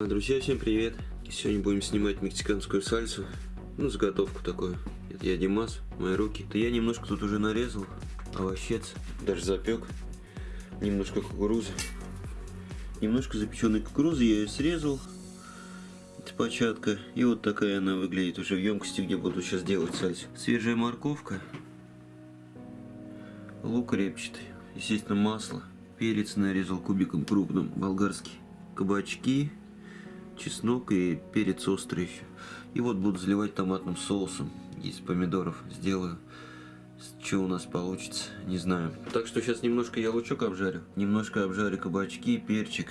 Друзья, всем привет! Сегодня будем снимать мексиканскую сальсу. Ну, заготовку такую. Это я Димас, мои руки. Это я немножко тут уже нарезал. Овощец, даже запек. Немножко кукурузы. Немножко запеченной кукурузы я ее срезал. Это початка. И вот такая она выглядит уже в емкости, где буду сейчас делать сальсу. Свежая морковка. Лук репчатый. Естественно, масло. Перец нарезал кубиком крупным, болгарский. Кабачки, чеснок и перец острый еще. И вот буду заливать томатным соусом. Из помидоров сделаю. Что у нас получится, не знаю. Так что сейчас немножко я лучок обжарю. Немножко обжарю кабачки, перчик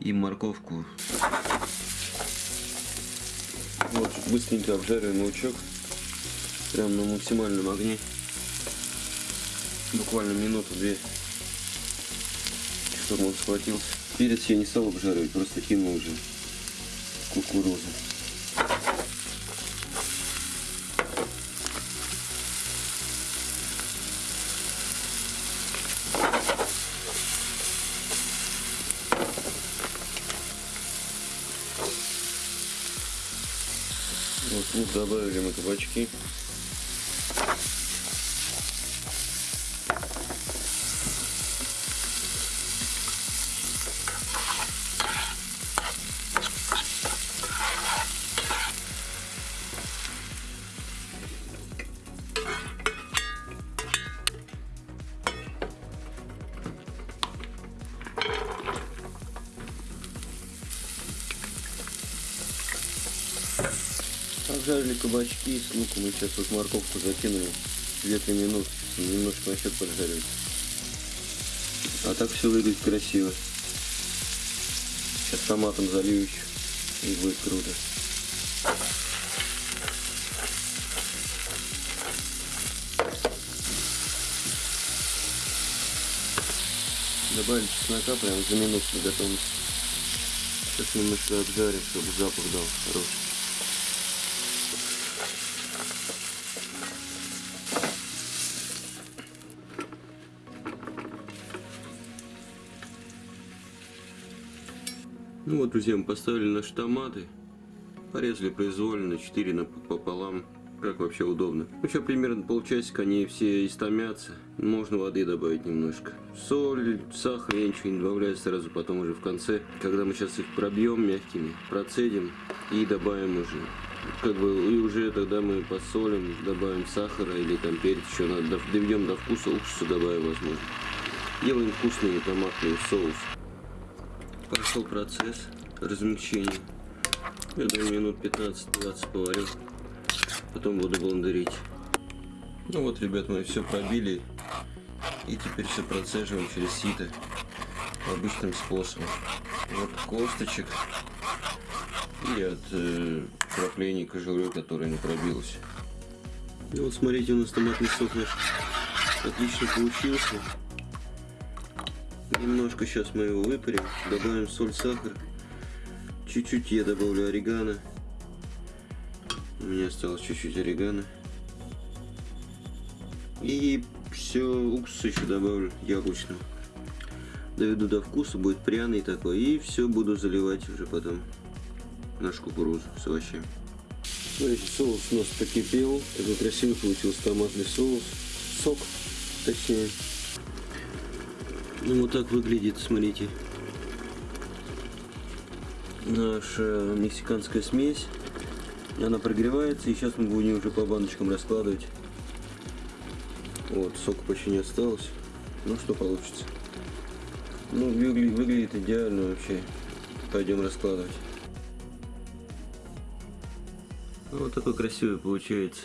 и морковку. Вот, быстренько обжариваем лучок. Прям на максимальном огне. Буквально минуту-две. Чтобы он схватился. Перец я не стал обжаривать, просто кинул уже кукурузу. Вот лук добавили мы кабачки. Обжарили кабачки с луком и сейчас вот морковку закинули 2-3 минуты, немножко на счет поджаривать. А так все выглядит красиво. Сейчас томатом залью еще и будет круто. Добавили чеснока прям за минуту до готовности. Сейчас немножко обжарим, чтобы запах дал хороший. Ну вот, друзья, мы поставили наши томаты. Порезали произвольно, 4 пополам. Как вообще удобно. Ну, сейчас примерно полчасика они все истомятся. Можно воды добавить немножко. Соль, сахар, я ничего не добавляю сразу, потом уже в конце. Когда мы сейчас их пробьем мягкими, процедим и добавим уже. Как бы и уже тогда мы посолим, добавим сахара или там перец еще надо, доведем до вкуса, уксуса добавим возможно. Делаем вкусный томатный соус. Пошел процесс размягчения. Я думаю, минут 15-20 поварю. Потом буду блендерить. Ну вот, ребят, мы все пробили. И теперь все процеживаем через сито. Обычным способом. Вот косточек. И от э, краплений кожуры, которая не пробилась. И вот смотрите, у нас томатный сок наш отлично получился. Немножко сейчас мы его выпарим, добавим соль, сахар. Чуть-чуть я добавлю орегано. У меня осталось чуть-чуть орегано. И все, уксус еще добавлю яблочного. Доведу до вкуса, будет пряный такой. И все буду заливать уже потом нашу кукурузу с овощами. Смотрите, соус у нас покипел. Такой красивый получился томатный соус. Сок, точнее. Ну вот так выглядит, смотрите. Наша мексиканская смесь. Она прогревается, и сейчас мы будем уже по баночкам раскладывать. Вот, сока почти не осталось. Ну, что получится. Ну, выглядит, выглядит идеально вообще. Пойдем раскладывать. Вот такой красивый получается.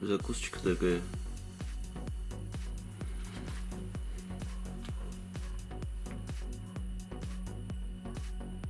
Закусочка такая.